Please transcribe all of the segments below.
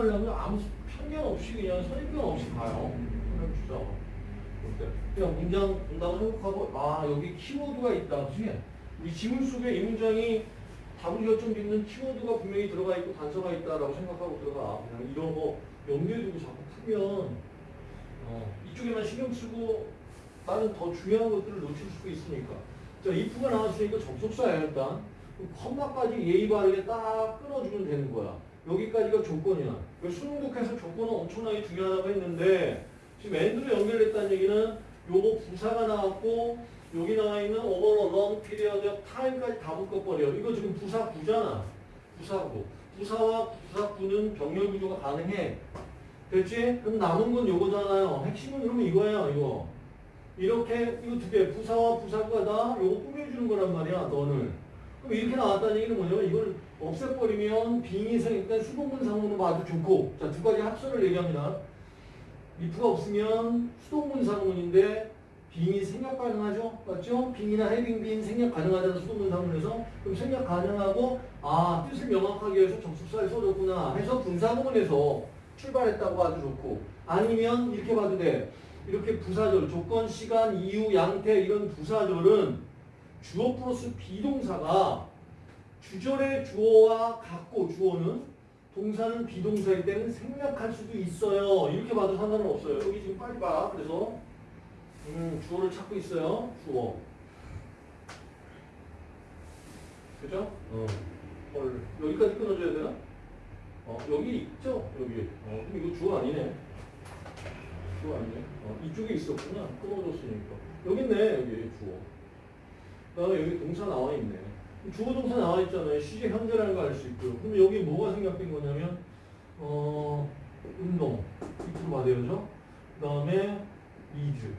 하려면 아무 편견 없이 그냥 선입견 없이 봐요. 해봅시다. 어때? 그냥 문장 본다고 생각하고 아 여기 키워드가 있다. 그치? 지문 속에 이 문장이 답을 결정 짓는 키워드가 분명히 들어가 있고 단서가 있다라고 생각하고 들어가. 그냥 이런 거 염두에 두고 자꾸 풀면 어, 이쪽에만 신경 쓰고 다른 더 중요한 것들을 놓칠 수도 있으니까. 자, if가 나왔으니까 접속사예요, 일단. 컴마까지 예의 바르게 딱 끊어주면 되는 거야. 여기까지가 조건이야. 그 수능독해서 조건은 엄청나게 중요하다고 했는데 지금 엔드로 연결됐다는 얘기는 요거 부사가 나왔고 여기 나와 있는 over a long period of time까지 다 묶어버려. 이거 지금 부사 구잖아. 부사구. 부사와 부사구는 병렬 구조가 가능해. 됐지? 그럼 남은 건 요거잖아요. 핵심은 그러면 이거예요, 이거. 이렇게 이거 두 개, 부사와 부사구가 다 요거 꾸며주는 거란 말이야, 너를. 그럼 이렇게 나왔다는 얘기는 뭐냐면 이걸 없애버리면 빙이 생기니까 수동문 상문은 봐도 좋고 자 두 가지 합선을 얘기합니다. if가 없으면 수동문 상문인데 빙이 생략 가능하죠? 맞죠? 빙이나 해빙 빙 생략 가능하다는 수동문 상문에서 그럼 생략 가능하고 아 뜻을 명확하게 해서 접속사에 써줬구나 해서 분사구문에서 출발했다고 봐도 좋고 아니면 이렇게 봐도 돼. 이렇게 부사절, 조건, 시간, 이유, 양태 이런 부사절은 주어 플러스 비동사가 주절의 주어와 같고 주어는 동사는 비동사일 때는 생략할 수도 있어요. 이렇게 봐도 상관은 없어요. 여기 지금 빨리 봐. 그래서 음, 주어를 찾고 있어요. 주어. 그죠? 어. 헐. 여기까지 끊어줘야 되나? 어, 여기 있죠? 여기. 어, 그럼 이거 주어 아니네. 주어 아니네. 어, 이쪽에 있었구나. 끊어줬으니까. 여기 있네. 여기 주어. 그다음에 여기 동사 나와 있네. 주어 동사 나와 있잖아요. 시제 현재라는 거 알 수 있고요. 그럼 여기 뭐가 생략된 거냐면 어 운동 이렇게 받아야죠. 그다음에 리드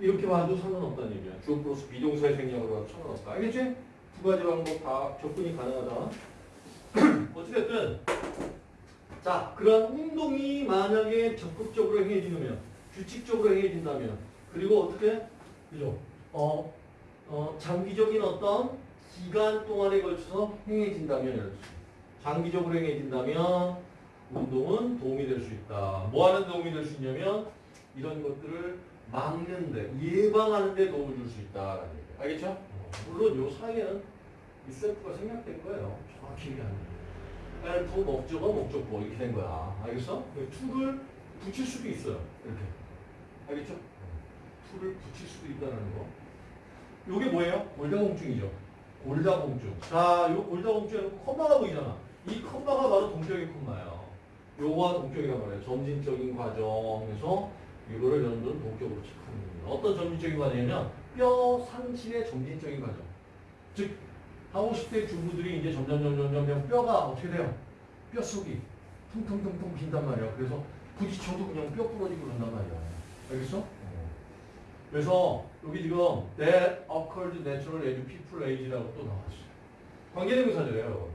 이렇게 봐도 상관없다는 얘기야. 주어 플러스 비동사의 생략으로 봐도 상관없다. 알겠지? 두 가지 방법 다 접근이 가능하다. 어찌됐든 자 그런 운동이 만약에 적극적으로 행해지면 규칙적으로 행해진다면 그리고 어떻게 그죠? 어, 어 장기적인 어떤 기간 동안에 걸쳐서 행해진다면 장기적으로 행해진다면 운동은 도움이 될 수 있다. 뭐 하는 데 도움이 될 수 있냐면 이런 것들을 막는데 예방하는 데 도움을 줄 수 있다라는 얘기예요. 알겠죠? 어, 물론 요 사이에는 이 self가 생략된 거예요. 정확히 얘기하면. help 목적어 목적보 이렇게 된 거야. 알겠어? to를 붙일 수도 있어요. 이렇게. 알겠죠? to를 붙일 수도 있다는 거. 요게 뭐예요? 골다공증이죠. 골다공증. 자, 요 골다공증에 콤마가 보이잖아. 이 콤마가 바로 동격의 콤마예요. 요거와 동격이란 말이에요. 점진적인 과정에서 이거를 여러분들은 동격으로 체크하는 겁니다. 어떤 점진적인 과정이냐면 뼈 상실의 점진적인 과정. 즉 하고 10대 주부들이 이제 점점 점점 점점 뼈가 어떻게 돼요? 뼛속이 퉁퉁퉁퉁 빈단 말이야. 그래서 부딪혀도 그냥 뼈 부러지고 그런단 말이야. 알겠어? 그래서 여기 지금 that occurred natural age people age라고 또 나왔어요. 관계대명사죠, 여러분.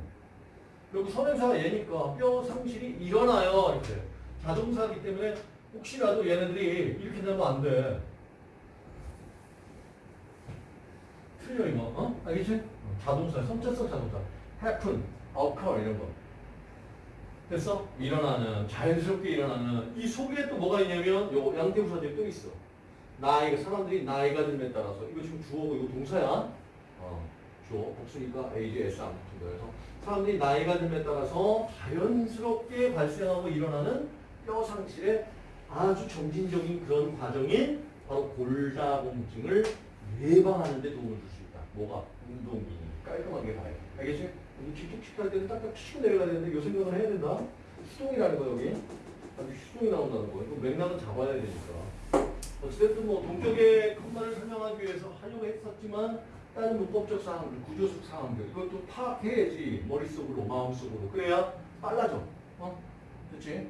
그리고 선행사가 얘니까 뼈 상실이 일어나요. 이렇게. 자동사이기 때문에 혹시라도 얘네들이 이렇게 되면 안 돼. 틀려 이거. 어? 알겠지? 자동사, 선체성 자동사. happen, occur 이런 거. 됐어? 일어나는, 자연스럽게 일어나는. 이 속에 또 뭐가 있냐면 요 양태부사들이 또 있어. 나이가 사람들이 나이가 듦에 따라서 이거 지금 주어고 이거 동사야. 어, 주어 복수니까 age s 안 붙은. 그래서 사람들이 나이가 듦에 따라서 자연스럽게 발생하고 일어나는 뼈 상실의 아주 점진적인 그런 과정인 바로 골다공증을 예방하는 데 도움을 줄 수 있다. 뭐가? 운동이 깔끔하게 가요. 알겠지? 여기 길쭉직할 때는 딱딱 치고 내려가야 되는데 요 생각을 해야 된다. 수동이라는 거 여기. 아주 수동이 나온다는 거. 이거 맥락은 잡아야 되니까. 어쨌든 뭐 동격의 컴마를 설명하기 위해서 하려고 했었지만 다른 문법적 사항들, 구조적 사항들 이것도 파악해야지 머릿속으로 마음속으로 그래야 빨라져 어? 그치?